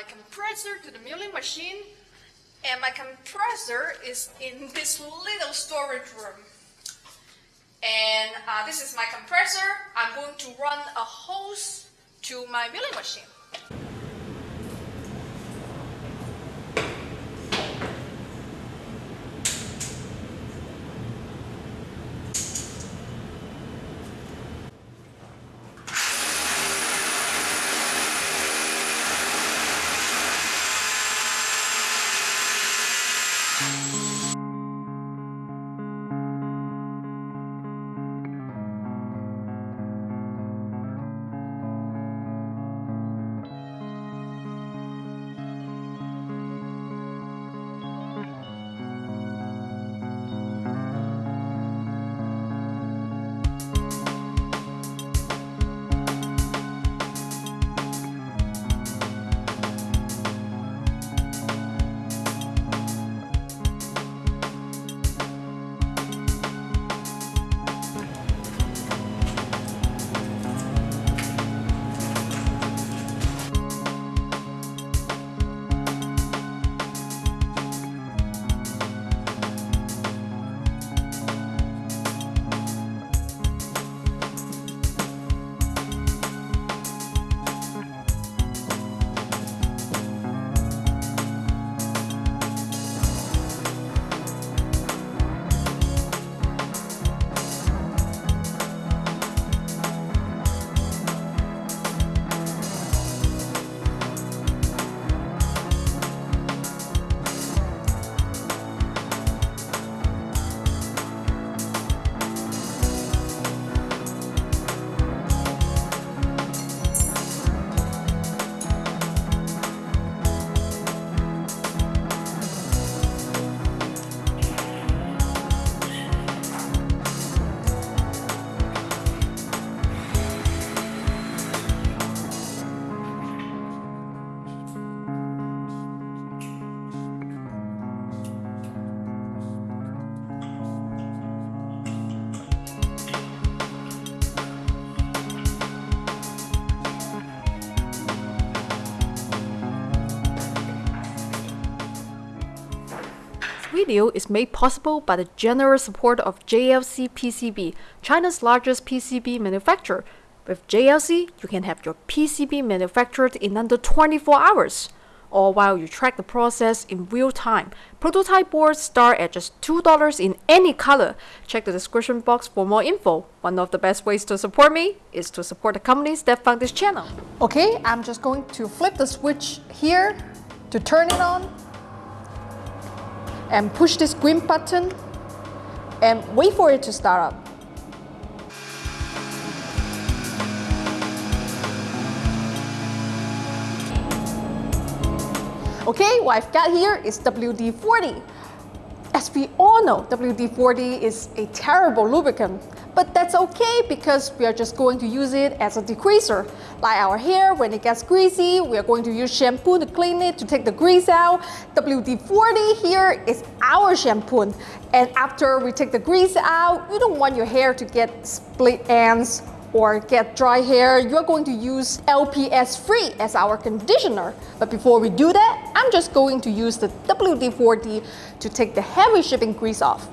my compressor to the milling machine and my compressor is in this little storage room. And uh, this is my compressor. I'm going to run a hose to my milling machine. Video is made possible by the generous support of JLCPCB, China's largest PCB manufacturer. With JLC, you can have your PCB manufactured in under 24 hours, all while you track the process in real time. Prototype boards start at just $2 in any color. Check the description box for more info. One of the best ways to support me is to support the companies that fund this channel. Okay, I'm just going to flip the switch here to turn it on and push this green button and wait for it to start up. Okay, what I've got here is WD-40. As we all know, WD-40 is a terrible lubricant, but that's okay because we are just going to use it as a degreaser. Like our hair, when it gets greasy, we are going to use shampoo to clean it, to take the grease out. WD-40 here is our shampoo. And after we take the grease out, you don't want your hair to get split ends or get dry hair, you're going to use LPS 3 as our conditioner. But before we do that, I'm just going to use the WD-40 to take the heavy shipping grease off.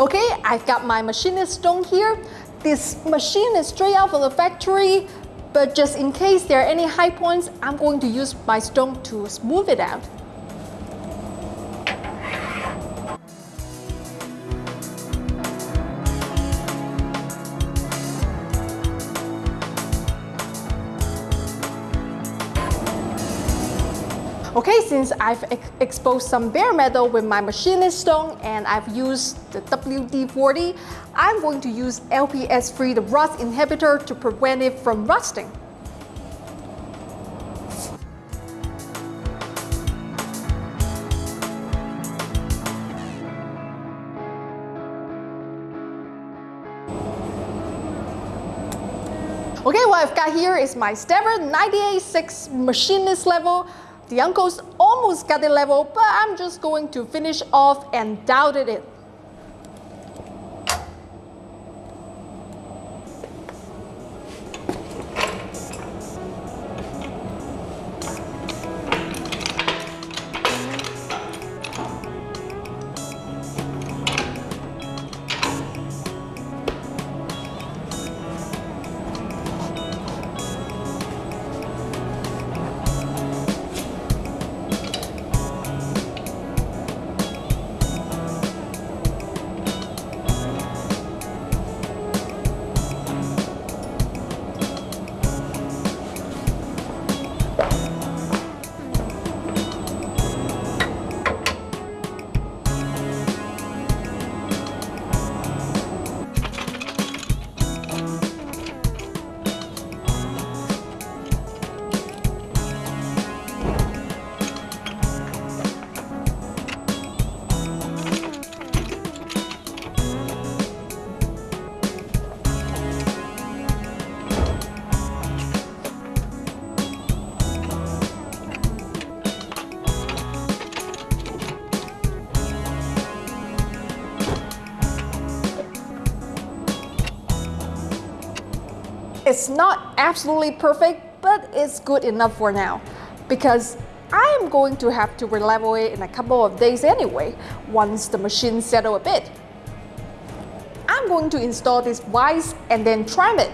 Okay, I've got my machinist stone here. This machine is straight out from the factory, but just in case there are any high points, I'm going to use my stone to smooth it out. Okay, since I've ex exposed some bare metal with my machinist stone and I've used the WD-40, I'm going to use LPS-3, the rust inhibitor, to prevent it from rusting. Okay, what I've got here is my Starrett 98.6 machinist level. The uncles almost got the level, but I'm just going to finish off and doubted it. It's not absolutely perfect, but it's good enough for now because I am going to have to relevel it in a couple of days anyway, once the machine settle a bit. I'm going to install this vise and then tram it.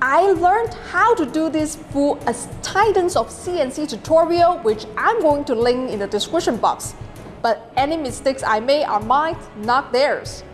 I learned how to do this through a Titans of CNC tutorial, which I'm going to link in the description box. But any mistakes I made are mine, not theirs.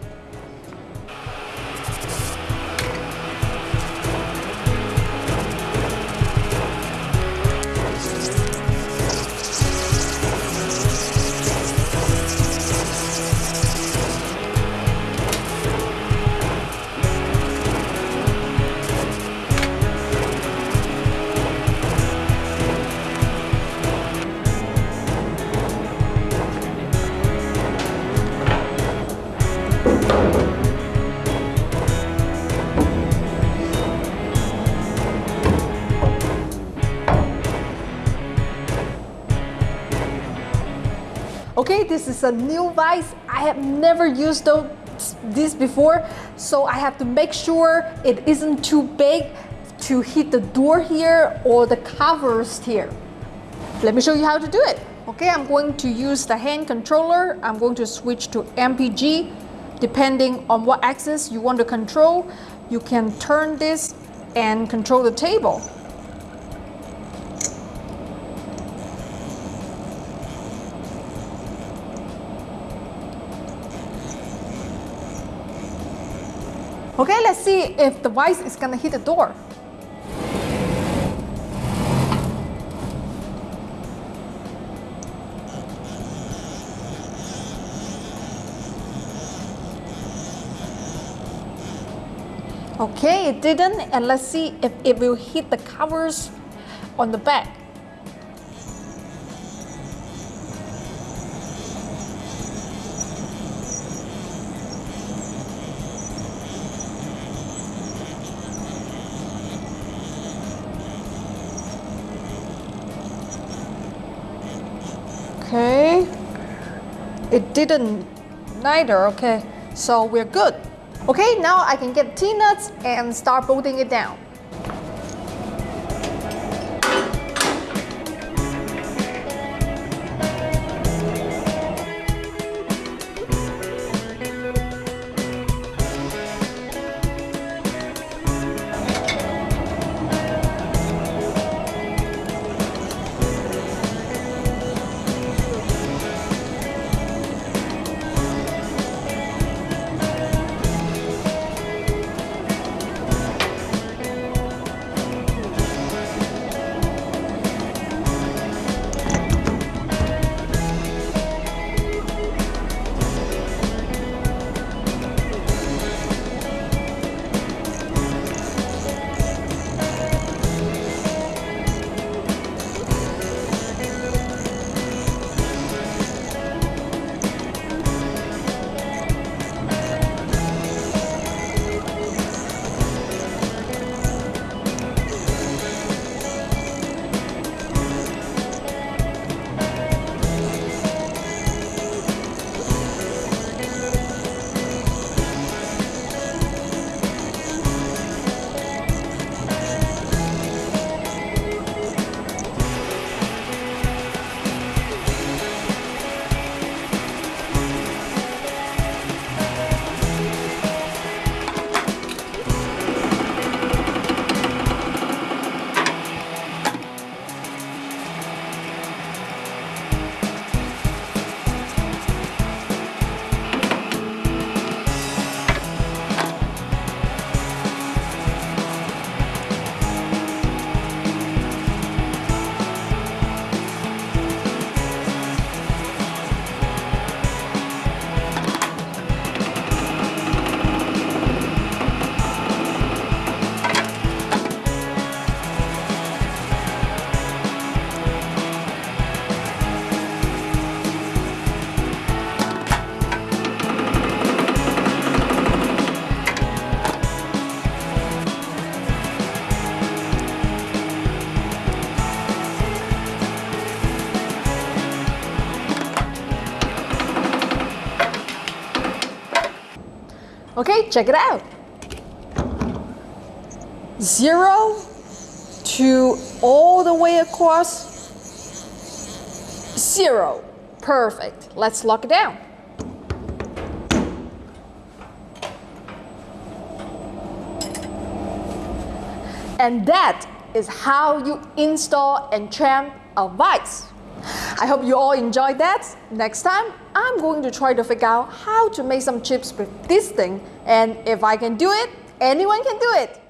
This is a new vise. I have never used this before, so I have to make sure it isn't too big to hit the door here or the covers here. Let me show you how to do it. Okay, I'm going to use the hand controller. I'm going to switch to MPG. Depending on what axis you want to control, you can turn this and control the table. Okay, let's see if the vise is gonna hit the door. Okay, it didn't, and let's see if it will hit the covers on the back. It didn't neither, okay. So we're good. Okay, now I can get T-nuts and start bolting it down. Okay, check it out. Zero to all the way across. Zero. Perfect. Let's lock it down. And that is how you install and tram a vise. I hope you all enjoyed that. Next time, I'm going to try to figure out how to make some chips with this thing. And if I can do it, anyone can do it.